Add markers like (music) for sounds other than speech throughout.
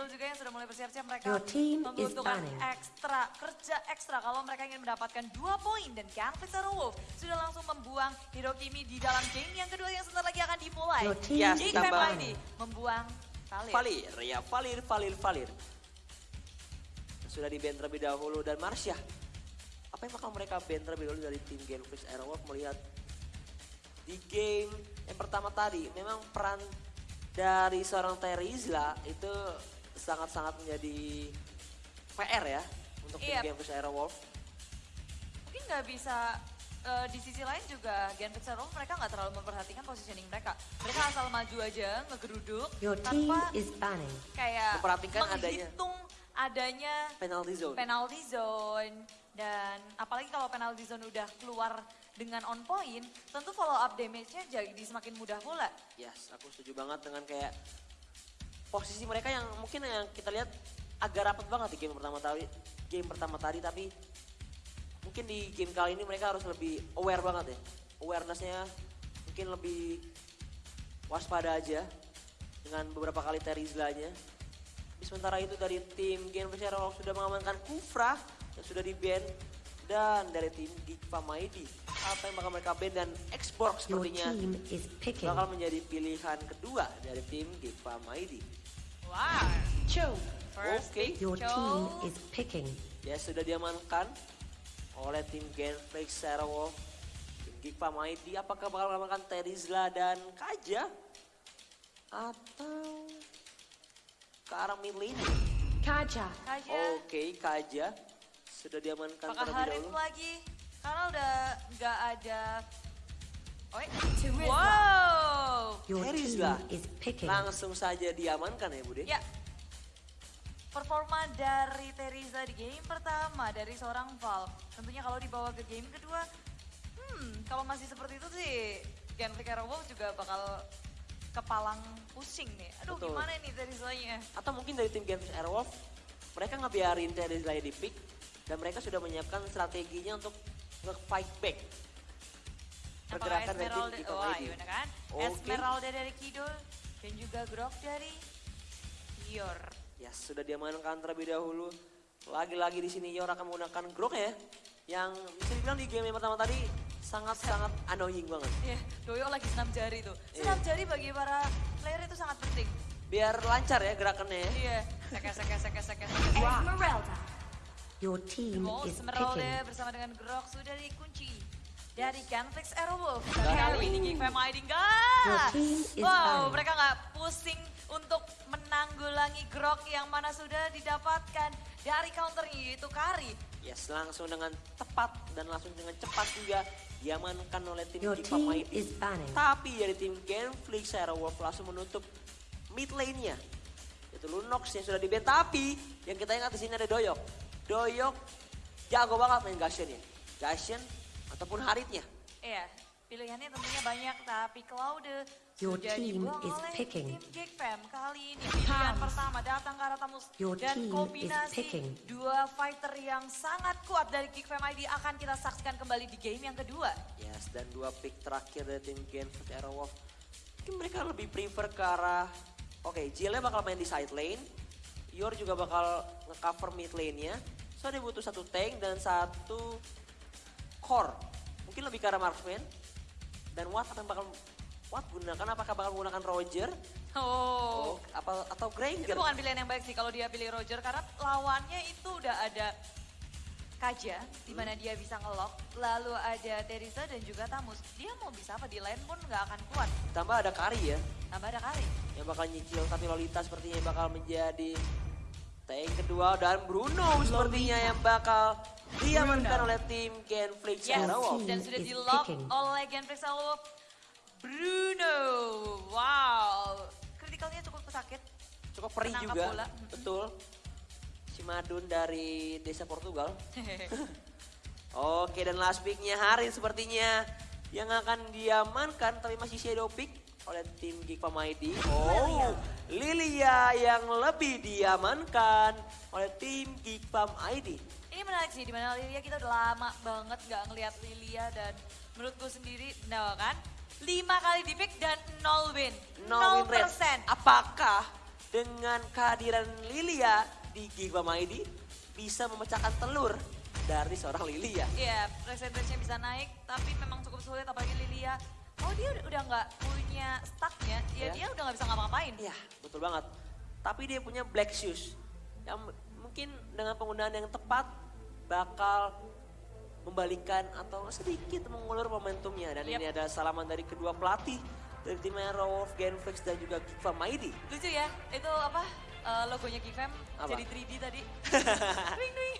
Jill juga yang sudah mulai bersiap-siap mereka Your team is membutuhkan ekstra, kerja ekstra kalau mereka ingin mendapatkan dua poin dan Ganflix Zero Wolf sudah langsung membuang Hirokimi di dalam game yang kedua yang sebentar lagi akan dimulai. Your team Yes. ID membuang Valir. Valir, ya Valir, Valir, Valir. Sudah di ban terlebih dahulu dan Marsha. Apa yang bakal mereka ban terlebih dahulu dari tim Genflix Aerowolf melihat di game yang pertama tadi memang peran dari seorang Terizla itu sangat-sangat menjadi PR ya untuk tim Iya. Genflix Aerowolf. Mungkin nggak bisa eh, di sisi lain juga Genflix Zero Wolf mereka nggak terlalu memperhatikan positioning mereka. Mereka asal maju aja ngegeruduk Your tanpa is banning. kayak Memperhatikan adanya. menghitung adanya Penalty zone. penalty zone dan apalagi kalau penalty zone udah keluar dengan on point, tentu follow up damage-nya jadi semakin mudah pula. Yes, aku setuju banget dengan kayak posisi mereka yang mungkin yang kita lihat agak rapat banget di game pertama tadi, game pertama tadi tapi mungkin di game kali ini mereka harus lebih aware banget ya. Awareness-nya mungkin lebih waspada aja dengan beberapa kali Terizlanya. Tapi sementara itu dari tim Gen Aerowolf sudah mengamankan Kufra yang sudah di ban dan dari tim Geek Mighty apa yang bakal mereka ban dan Xbox sepertinya bakal menjadi pilihan kedua dari tim Gipa Mighty. Wow. Chow. First Oke. pick, Your Cho. team is picking. Ya sudah diamankan oleh tim Genflix Sarawolf. Tim Gipa Mighty apakah bakal mengamankan Terizla dan Kaja? Atau ke arah mid lane? Kaja. Kaja. Oke, Kaja sudah diamankan Apakah terlebih dahulu. lagi? Karena udah nggak ada... Wow. Picking. Langsung saja diamankan ya Bude? Ya. Performa dari Teriza di game pertama dari seorang Val. Tentunya kalau dibawa ke game kedua, hmm, kalau masih seperti itu sih, Genflick Aerowolf juga bakal kepalang pusing nih. Aduh Betul. gimana nih Terizanya? Atau mungkin dari tim Genflix Airwolf, mereka ngebiarin Terizla di pick dan mereka sudah menyiapkan strateginya untuk nge-fight back. Pergerakan dari tim Esmeralda, Gipa wah Mighty. iya kan? Esmeralda dari Kidul dan juga Grok dari Yor. Ya sudah diamankan terlebih dahulu. Lagi-lagi di sini Yor akan menggunakan Grok ya. Yang bisa dibilang di game yang pertama tadi sangat-sangat annoying banget. Iya, Doyo lagi senam jari tuh. Senam jari bagi para player itu sangat penting. Biar lancar ya gerakannya ya. Iya, seke seke seke seke. Esmeralda. Your team Oh, is Esmeralda picking. bersama dengan Grok sudah dikunci dari Ganflix Aerowolf. Carry. Kali ini Geek Fam ID is Wow, mereka nggak pusing untuk menanggulangi Grok yang mana sudah didapatkan dari counternya yaitu Kari. Yes, langsung dengan tepat dan langsung dengan cepat juga diamankan oleh tim Your Mighty. banning. Tapi dari tim Genflix Aerowolf langsung menutup mid lane-nya. Itu Lunox yang sudah di ban. Tapi yang kita ingat di sini ada Doyok. Doyok jago banget main Gashen ya. Gashen ataupun Haritnya. Iya, pilihannya tentunya banyak tapi Claude Your sudah team dibuang is oleh picking. tim Geek Fam. Kali ini pilihan pertama datang ke arah Tamus Your dan kombinasi dua fighter yang sangat kuat dari Geek Fam ID akan kita saksikan kembali di game yang kedua. Yes, dan dua pick terakhir dari tim Genflix Aerowolf. Mungkin mereka lebih prefer ke arah... Oke, Jilnya bakal main di side lane. Yor juga bakal nge-cover mid lane-nya. So dia butuh satu tank dan satu core. Mungkin lebih ke arah marksman. Dan Watt akan bakal... Watt gunakan apakah bakal menggunakan Roger? Oh, Oh, apa atau itu Granger? bukan pilihan yang baik sih kalau dia pilih Roger karena lawannya itu udah ada Kaja, di mana dia bisa ngelok, lalu ada Teresa dan juga Tamus. Dia mau bisa apa di lane pun nggak akan kuat. Tambah ada Kari ya. Tambah ada Kari. yang bakal nyicil tapi Lolita sepertinya bakal menjadi tank kedua dan Bruno sepertinya yang bakal diamankan oleh tim Genflix Yes, Aerowolf. dan sudah di lock oleh Genflix Aerowolf. Bruno, wow. Kritikalnya cukup sakit. Cukup perih Menangkap juga, bola. betul. Si Madun dari desa Portugal. (laughs) Oke dan last picknya Harin sepertinya yang akan diamankan tapi masih shadow pick oleh tim Geek ID. Oh, Lilia yang lebih diamankan oleh tim Geek ID. Ini menarik sih, di mana Lilia kita udah lama banget nggak ngelihat Lilia dan menurutku sendiri, no kan? 5 kali di pick dan 0 win. 0 win persen. Apakah dengan kehadiran Lilia di Giga Maidi bisa memecahkan telur dari seorang Lilia. Iya, persentasenya bisa naik, tapi memang cukup sulit apalagi Lilia. Oh dia udah- nggak punya stacknya, ya Ya. dia udah nggak bisa ngapa-ngapain. Iya, betul banget. Tapi dia punya Black Shoes yang mungkin dengan penggunaan yang tepat bakal membalikkan atau sedikit mengulur momentumnya. Dan ini Yap. adalah salaman dari kedua pelatih dari tim Raw of Genflix dan juga Giga Maidi. Lucu ya, itu apa eh, logonya Apa? jadi 3D tadi. (laughs) Ding, ding.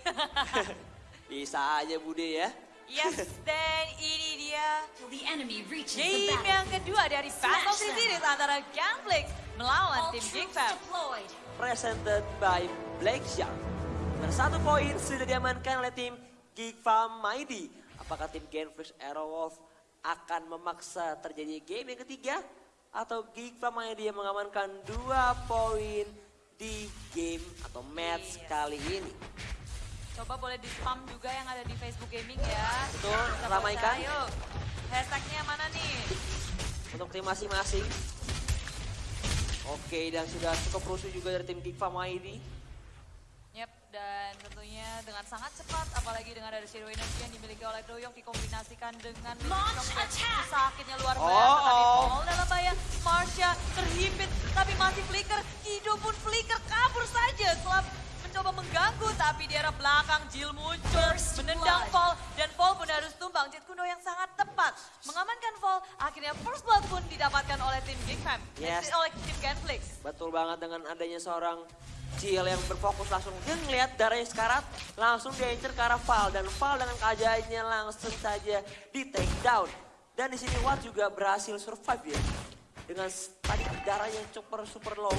(laughs) Bisa aja Bude ya. yes, (laughs) dan ini dia The enemy reaches the game battle. yang kedua dari Smash them. Series antara Gunflix melawan All tim deployed. Presented by Black Shark. Dan satu poin sudah diamankan oleh tim Geek Farm Mighty. Apakah tim Genflix Aerowolf akan memaksa terjadi game yang ketiga? Atau Geek Farm Mighty yang mengamankan dua poin di game atau match Yes. kali ini? Coba boleh di spam juga yang ada di Facebook Gaming ya. Betul, Kita ramaikan. baca, Ayo, hashtagnya mana nih? Untuk tim masing-masing. Oke, dan sudah cukup rusuh juga dari tim Geek Farm Mighty. Dan tentunya dengan sangat cepat, apalagi dengan ada Shadow Energy yang dimiliki oleh Doyok dikombinasikan dengan Launch Millicom. attack! Sakitnya luar Oh, biasa, tapi oh. Paul dalam bahaya. Marsha terhimpit, tapi masih flicker. Kido pun flicker, kabur saja setelah mencoba mengganggu, tapi di arah belakang Jill muncul, First menendang blood. Paul, dan Paul pun harus tumbang. Jet Kuno yang sangat tepat mengamankan Paul, akhirnya first blood pun didapatkan oleh tim Big Fam, Yes. eh, oleh tim Genflix. Betul banget dengan adanya seorang Jill yang berfokus langsung dia ngelihat darahnya sekarat langsung dia incer ke arah Val. Dan Val dengan keajaannya langsung saja di take down. Dan di sini Watt juga berhasil survive ya. Dengan tadi darahnya super super low.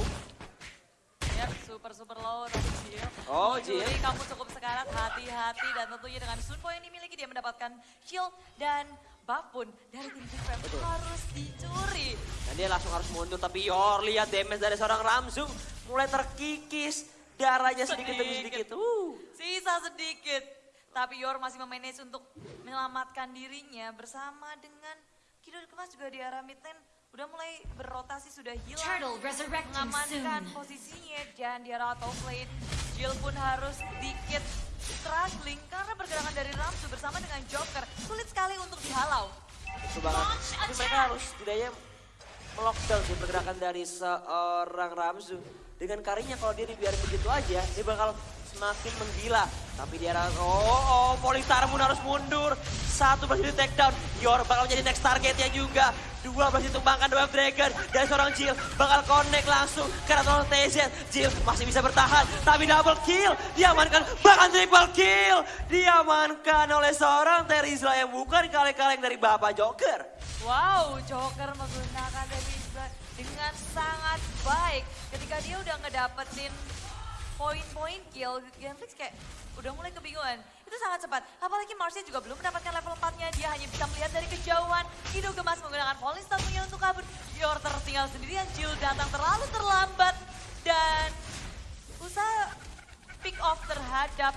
Ya, super super low dari Jill. Oh, Jill. kamu cukup sekarat, hati-hati. Dan tentunya dengan Sunpo yang dimiliki dia mendapatkan shield dan buff pun dari tim Big Fam. Harus dicuri. dan dia langsung harus mundur tapi Yor lihat damage dari seorang Ramzung mulai terkikis darahnya sedikit demi Sedikit. sedikit uh Sisa sedikit. Tapi Yor masih memanage untuk menyelamatkan dirinya bersama dengan Kido Kemas juga di arah mid lane udah mulai berrotasi sudah hilang. Mengamankan posisinya dan di arah top lane Jill pun harus sedikit struggling karena pergerakan dari Ramsu bersama dengan Joker sulit sekali untuk dihalau. Betul banget. Tapi mereka harus setidaknya melockdown sih pergerakan dari seorang Ramzu. Dengan karinya kalau dia dibiarin begitu aja, dia bakal semakin menggila. Tapi dia harus, oh, oh, Polistar pun harus mundur. Satu berhasil di take down. Yor bakal menjadi next targetnya juga. Dua berhasil ditumbangkan The Web Dragon. Dan seorang Jill bakal connect langsung ke Raton TZ. Jill masih bisa bertahan, tapi double kill. Diamankan, bahkan triple kill. Diamankan oleh seorang Terizla yang bukan kaleng-kaleng dari Bapak Joker. Wow, Joker menggunakan Devisa dengan sangat baik. Ketika dia udah ngedapetin poin-poin kill, Genflix kayak udah mulai kebingungan. Itu sangat cepat. Apalagi Marcia juga belum mendapatkan level 4-nya. Dia hanya bisa melihat dari kejauhan. Kido Gemas menggunakan Falling punya untuk kabur. Yor tertinggal sendirian. Jill datang terlalu terlambat. Dan usaha pick off terhadap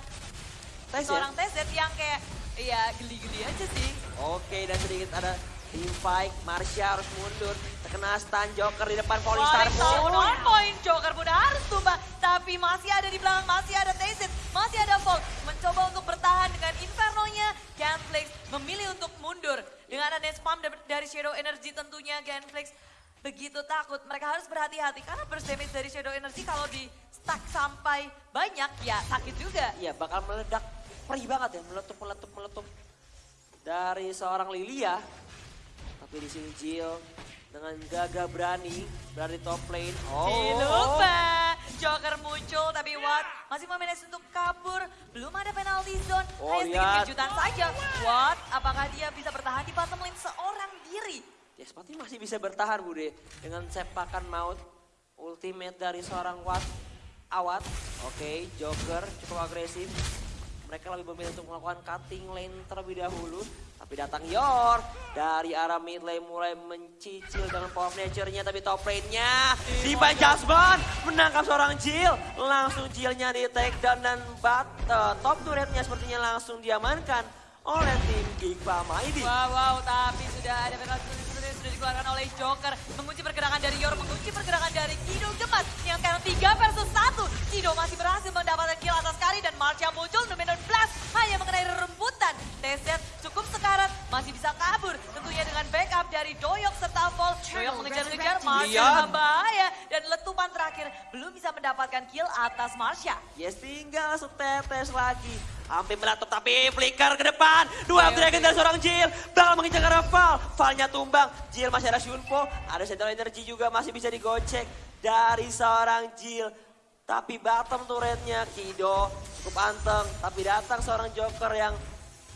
Tes ya? seorang TZ yang kayak ya geli-geli aja sih. Oke, dan sedikit ada team fight. Marsha harus mundur. Terkena stun Joker di depan tahu pun. one point Joker pun harus tumbang. Tapi masih ada di belakang, masih ada Tacit, masih ada Volt. Mencoba untuk bertahan dengan Inferno-nya. Genflix memilih untuk mundur. Dengan ada spam da- dari Shadow Energy tentunya Genflix begitu takut. Mereka harus berhati-hati karena burst damage dari Shadow Energy kalau di stack sampai banyak ya sakit juga. Iya, bakal meledak. Perih banget ya, meletup, meletup, meletup. Dari seorang Lilia. Tapi di sini Jill dengan gagah berani berada di top lane. Oh, Dilupa. Joker muncul tapi Watt masih memanage untuk kabur. Belum ada penalty zone. Oh, Hanya sedikit kejutan saja. Watt apakah dia bisa bertahan di bottom lane seorang diri? Ya seperti masih bisa bertahan Bude. Dengan sepakan maut ultimate dari seorang Watt Awat. Oke, Joker cukup agresif. Mereka lebih memilih untuk melakukan cutting lane terlebih dahulu. Tapi datang Yor dari arah mid lane mulai mencicil dengan power nature-nya. Tapi top lane-nya Divine Jasmine menangkap seorang Jill. Langsung Jill-nya di take down dan bat, eh, top turret-nya sepertinya langsung diamankan oleh tim Geek Mighty. Wow, wow, tapi sudah ada itu. Sudah dikeluarkan oleh Joker. Mengunci pergerakan dari Yor, mengunci pergerakan dari Kido Gemas. Yang sekarang 3 versus 1. Kido masih berhasil mendapatkan kill atas Kari dan Marsha muncul. Numenon Blast hanya mengenai rerembutan. TZ cukup sekarat, masih bisa kabur. Tentunya dengan backup dari Doyok serta Vol. Doyok mengejar-ngejar, Marsha Lian. dalam bahaya. Dan letupan terakhir belum bisa mendapatkan kill atas Marsha. Yes, tinggal setetes lagi. Hampir meletup tapi flicker ke depan. Dua Oke, dragon dari seorang Jill. Bakal mengincar ke Val. Valnya tumbang. Jill masih ada Shunpo. Ada Central Energy juga masih bisa digocek dari seorang Jill. Tapi bottom turretnya Kido cukup anteng. Tapi datang seorang Joker yang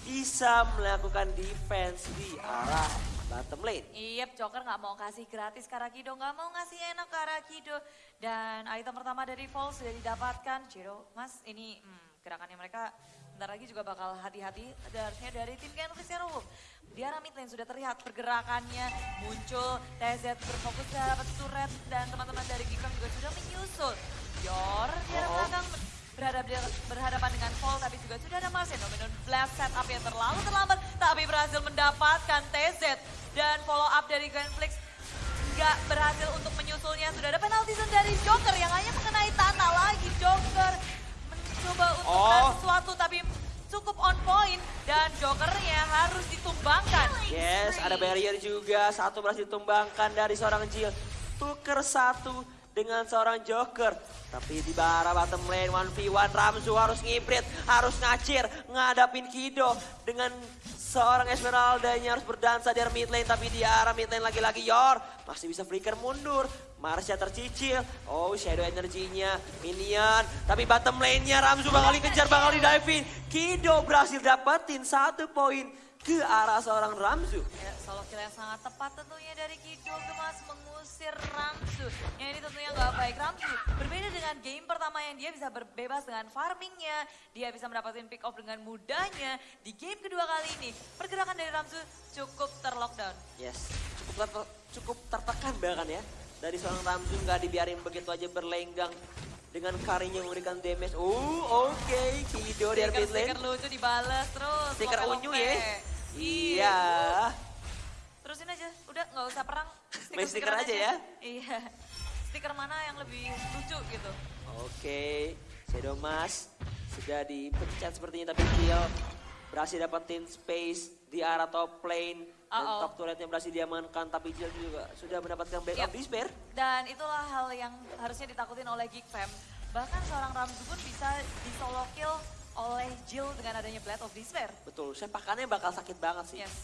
bisa melakukan defense di arah bottom lane. Iya, Joker nggak mau kasih gratis ke Arakido, nggak mau ngasih enak ke Arakido. Dan item pertama dari Fall sudah didapatkan. Ciro, Mas, ini hmm, gerakannya mereka bentar lagi juga bakal hati-hati. Harusnya dari tim Zero Wolf. Di arah mid lane sudah terlihat pergerakannya muncul. TZ berfokus terhadap turret dan teman-teman dari Gikram berhadapan dengan Fall tapi juga sudah ada Marcin Dominon Blast setup yang terlalu terlambat tapi berhasil mendapatkan TZ dan follow up dari Genflix nggak berhasil untuk menyusulnya. Sudah ada penalti dari Joker yang hanya mengenai tanah lagi. Joker mencoba untuk Oh. sesuatu tapi cukup on point. Dan Jokernya harus ditumbangkan. Yes, ada barrier juga. Satu berhasil ditumbangkan dari seorang Jill. Tuker satu dengan seorang Joker. Tapi di bara bottom lane 1v1 Ramzu harus ngibrit, harus ngacir, ngadapin Kido dengan seorang Esmeralda yang harus berdansa di mid lane tapi di arah mid lane lagi-lagi Yor masih bisa flicker mundur. Marsha tercicil. Oh, shadow energinya minion. Tapi bottom lane-nya Ramzu bakal dikejar, bakal di diving. Kido berhasil dapetin satu poin ke arah seorang Ramzu. Ya, solo kill yang sangat tepat tentunya dari Kido Gemas mengusir Ramsu. Yang ini tentunya nggak baik Ramsu. Berbeda dengan game pertama yang dia bisa berbebas dengan farmingnya. Dia bisa mendapatkan pick off dengan mudahnya. Di game kedua kali ini, pergerakan dari Ramsu cukup terlockdown. Yes, cukup ter- cukup tertekan bahkan ya. Dari seorang Ramzu nggak dibiarin begitu aja berlenggang dengan karinya memberikan damage. Oh, oke, Kido di mid lane. Stiker lucu dibales terus. Stiker unyu ya. Iya. Terusin aja, udah nggak usah perang. Main stiker aja ya. Iya. Stiker mana yang lebih lucu gitu. Oke, Shadow Mas sudah dipecat sepertinya tapi Jill berhasil dapetin space di arah top lane. Dan Uh-oh. top turretnya berhasil diamankan tapi Jill juga sudah mendapatkan back Yep. of despair. Dan itulah hal yang harusnya ditakutin oleh Geek Fam. Bahkan seorang Ramzu pun bisa di solo kill oleh Jill dengan adanya Blade of Despair. Betul, sepakannya bakal sakit banget sih. Yes.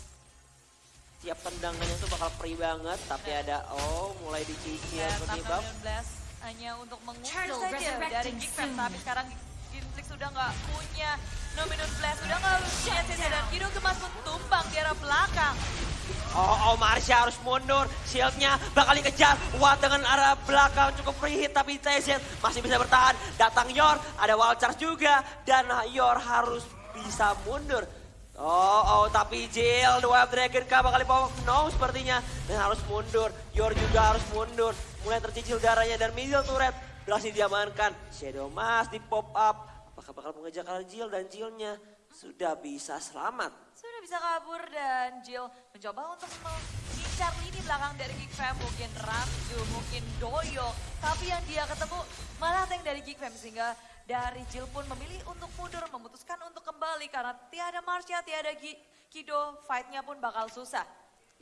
Tiap tendangannya tuh bakal perih banget, tapi Nah. ada oh mulai dicicil Dan seperti Tam buff. Million Blast hanya untuk mengusul saja dari resurrecting Geek Fam. soon. Tapi sekarang Ginflix sudah nggak punya Nominus Blast, sudah nggak punya CC dan Kido Gemas pun tumbang di arah belakang. Oh, oh Marsha harus mundur, shieldnya bakal dikejar. Watt dengan arah belakang cukup free hit, tapi TZ masih bisa bertahan. Datang Yor, ada wall charge juga, dan Yor harus bisa mundur. Oh, oh, tapi Jill, The Wild Dragon kah bakal dibawa no sepertinya. Dan harus mundur, Yor juga harus mundur. Mulai tercicil darahnya dan middle turret berhasil diamankan. Shadow Mas di pop up. Apakah bakal mengejar Jill dan Jillnya sudah bisa selamat. Sudah bisa kabur dan Jill mencoba untuk mengincar lini belakang dari Geek Fam. Mungkin Ramzu, mungkin Doyo. Tapi yang dia ketemu malah tank dari Geek Fam. Sehingga dari Jill pun memilih untuk mundur, memutuskan untuk kembali. Karena tiada Marsha, tiada Gi- Kido, fight-nya pun bakal susah.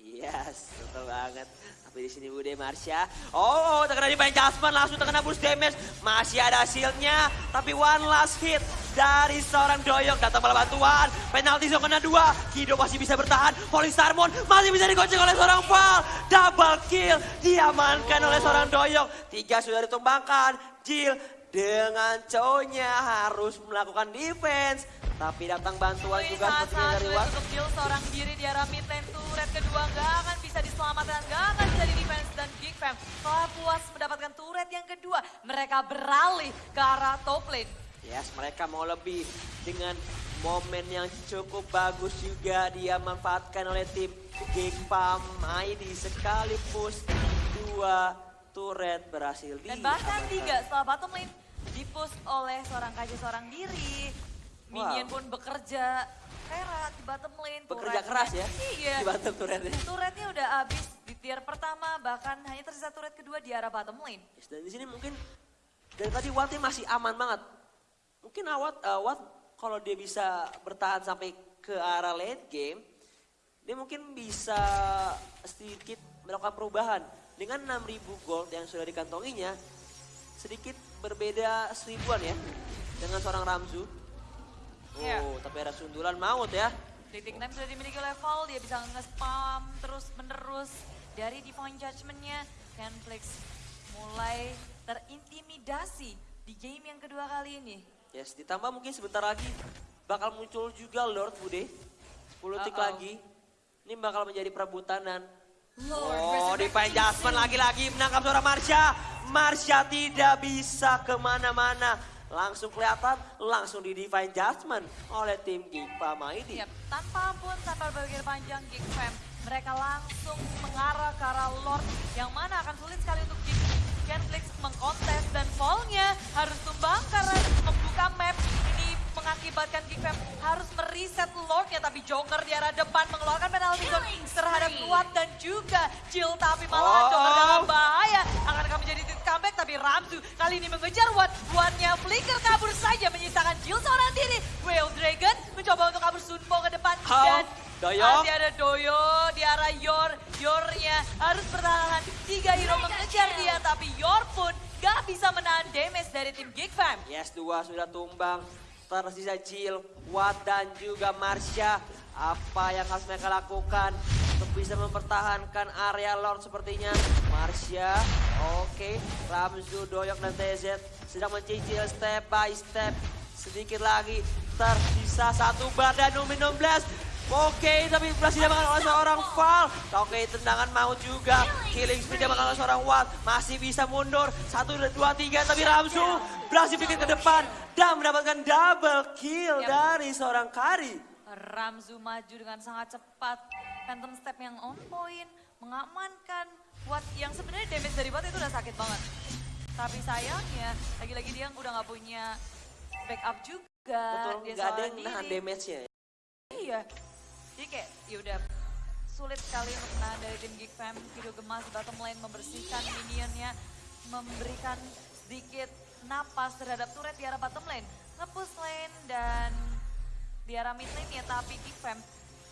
Yes, betul banget. Tapi di sini Bude Marsha. Oh, oh terkena di Jasmine langsung terkena boost damage. Masih ada shieldnya, tapi one last hit dari seorang Doyok. Datang malah bantuan. Penalti zone kena dua. Kido masih bisa bertahan. Police Harmon masih bisa digocek oleh seorang Val. Double kill diamankan oleh seorang Doyok. Tiga sudah ditumbangkan. Jill dengan cowoknya harus melakukan defense. Tapi datang bantuan Ini juga sepertinya dari untuk Jill seorang diri di arah mid lane turret kedua nggak akan bisa diselamatkan, nggak akan bisa di defense dan Geek Fam setelah puas mendapatkan turret yang kedua mereka beralih ke arah top lane. Yes, mereka mau lebih dengan momen yang cukup bagus juga dia manfaatkan oleh tim Gengpam ID sekali push dua turret berhasil Dan diamankan. bahkan tiga setelah bottom lane dipush oleh seorang kaji seorang diri. Minion Wow. pun bekerja keras di bottom lane. Bekerja keras ya Iya. di bottom turretnya. Turretnya udah habis, di tier pertama bahkan hanya tersisa turret kedua di arah bottom lane. Yes, dan di sini mungkin dari tadi Wattnya masih aman banget. Mungkin Watt, uh, Watt kalau dia bisa bertahan sampai ke arah late game, dia mungkin bisa sedikit melakukan perubahan. Dengan 6000 gold yang sudah dikantonginya, sedikit berbeda seribuan ya dengan seorang Ramzu. Oh, Iya. tapi ada sundulan maut ya. Titik time sudah dimiliki level, dia bisa nge-spam terus menerus dari Divine Judgment-nya. Kenflix mulai terintimidasi di game yang kedua kali ini. Yes, ditambah mungkin sebentar lagi bakal muncul juga Lord Bude. 10 detik Uh-oh. lagi. Ini bakal menjadi perebutan dan Lord Oh, di resurrecting Jasmine lagi-lagi menangkap seorang Marsha. Marsha tidak bisa ke mana-mana. Langsung kelihatan, langsung di Divine Judgment oleh tim Gipa Maidi. Yap, tanpa ampun, tanpa berpikir panjang Geek Fam, mereka langsung mengarah ke arah Lord yang mana akan sulit sekali untuk Geek Genflix mengkontes dan fallnya harus tumbang karena membuka map ini mengakibatkan Geek Fam harus mereset Lordnya tapi Joker di arah depan mengeluarkan penalti zone terhadap. Kuat dan juga Jill tapi malah Oh. Joker dalam bahaya akan akan menjadi titik comeback tapi Ramzu kali ini mengejar Watt Wattnya flicker kabur saja Doyo? masih ada Doyo di arah Yor Yornya harus bertahan tiga hero mengejar dia tapi Yor pun gak bisa menahan damage dari tim Geek Fam Yes, dua sudah tumbang. Tersisa Jill, Watt dan juga Marsha. Apa yang harus mereka lakukan untuk bisa mempertahankan area Lord sepertinya? Marsha, oke. Ramzu, Doyok dan TZ sedang mencicil step by step. Sedikit lagi tersisa satu bar dan Numi 16. Oke, tapi berhasil diamankan oleh seorang Val. Oke, tendangan maut juga. Killing spree diamankan oleh seorang Watt. Masih bisa mundur. Satu, dua, tiga. Tapi Ramsu berhasil bikin ke depan. Dan mendapatkan double kill dari seorang Kari. Ramzu maju dengan sangat cepat Phantom Step yang on point mengamankan Watt yang sebenarnya damage dari Watt itu udah sakit banget tapi sayangnya lagi-lagi dia udah nggak punya backup juga Betul, dia nggak ada yang nahan damage-nya. Iya. Jadi kayak yaudah sulit sekali untuk menahan dari tim Geek Fam. Hido Gemas bottom lane membersihkan minionnya. Memberikan sedikit napas terhadap turret di arah bottom lane. Nge-push lane dan di arah mid lane ya. Tapi Geek Fam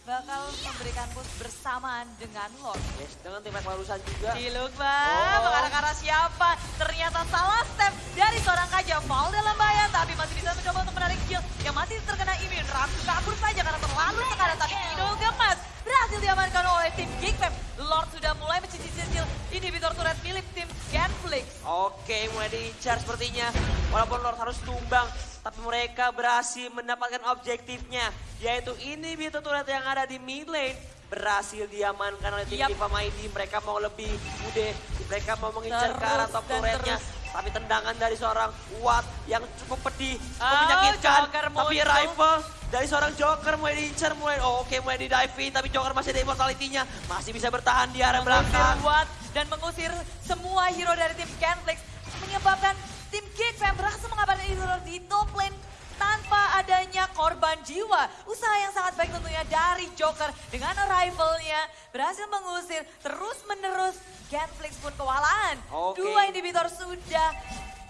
bakal memberikan push bersamaan dengan Lord. Yes, dengan tim barusan juga. Ciluk bang, Oh. mengarah-arah siapa? Ternyata salah step dari seorang Kaja. Fall dalam bahaya, tapi masih bisa mencoba untuk menarik kill. Yang masih terkena imun, Ramsu kabur saja karena terlalu tekanan. Tapi Kido Gemas berhasil diamankan oleh tim Geek Fam. Lord sudah mulai mencicil-cicil inhibitor turret milik tim Genflix. Oke, mulai diincar sepertinya. Walaupun Lord harus tumbang, tapi mereka berhasil mendapatkan objektifnya. Yaitu inhibitor turret yang ada di mid lane. Berhasil diamankan oleh tim Yap. Diva Mighty. Mereka mau lebih mudah. Mereka mau mengincar ke arah top turretnya. Tapi tendangan dari seorang Watt yang cukup pedih. cukup Oh, menyakitkan. Tapi rifle dari seorang Joker mulai diincar. Mulai, oh, oke mulai di dive in. Tapi Joker masih ada immortality-nya. Masih bisa bertahan di arah belakang. Watt dan mengusir semua hero dari tim Genflix. Menyebabkan tim Geek Fam berhasil mengabarkan hero di top lane tanpa adanya korban jiwa. Usaha yang sangat baik tentunya dari Joker dengan arrival-nya berhasil mengusir terus menerus Genflix pun kewalahan. Oke. Dua inhibitor sudah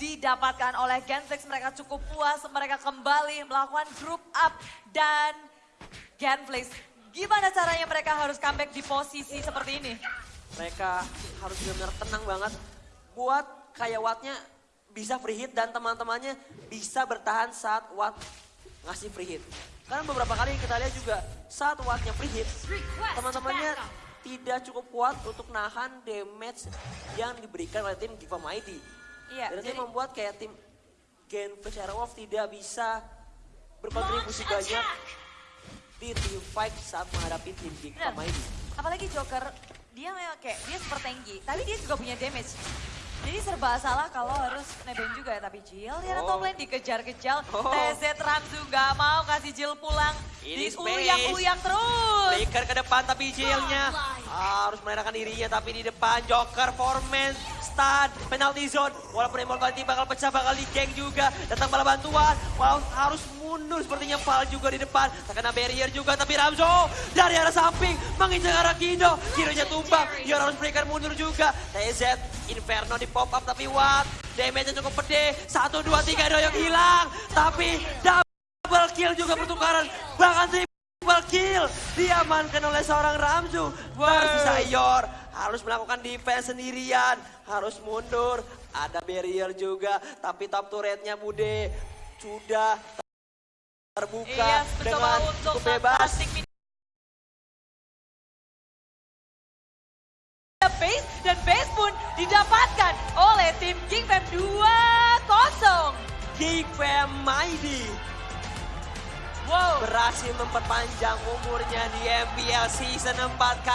didapatkan oleh Genflix. Mereka cukup puas, mereka kembali melakukan group up dan Genflix. Gimana caranya mereka harus comeback di posisi seperti ini? mereka harus benar-benar tenang banget buat kayak Wattnya bisa free hit dan teman-temannya bisa bertahan saat Watt ngasih free hit. Karena beberapa kali kita lihat juga saat Wattnya free hit, teman-temannya tidak cukup kuat untuk nahan damage yang diberikan oleh tim Giva Mighty. Iya, Dan itu jadi- membuat kayak tim Genflix Airwolf tidak bisa berkontribusi banyak di team fight saat menghadapi tim Giva. Mighty. Apalagi Joker, dia memang kayak dia super tanky, tapi dia juga punya damage. Jadi serba salah kalau harus nebeng juga ya, tapi Jill di arah Oh. top lane dikejar-kejar. Oh. TZ Ramzu gak mau kasih Jill pulang. Ini Diuyak-uyak terus. Flicker ke depan tapi Jill-nya harus menenangkan dirinya tapi di depan Joker Foreman bertahan. Penalty zone. Walaupun Immortal nanti bakal pecah, bakal di geng juga. Datang bala bantuan. Wow, harus mundur sepertinya Val juga di depan. Terkena barrier juga, tapi Ramzo dari arah samping menginjak arah Kido. Kidonya tumbang, Yor harus berikan mundur juga. TZ, Inferno di pop up, tapi what? Damage-nya cukup pede. Satu, dua, tiga, doyok hilang. Tapi double kill juga pertukaran. Bahkan triple kill. Diamankan oleh seorang Ramzu. Tersisa Yor. Harus melakukan defense sendirian. Harus mundur. Ada barrier juga. Tapi top turretnya Bude sudah terbuka Iya, mencoba dengan cukup bebas. base dan base pun didapatkan oleh tim King Fam 2-0. King Fam Mighty Wow. berhasil memperpanjang umurnya di MPL Season 4 kali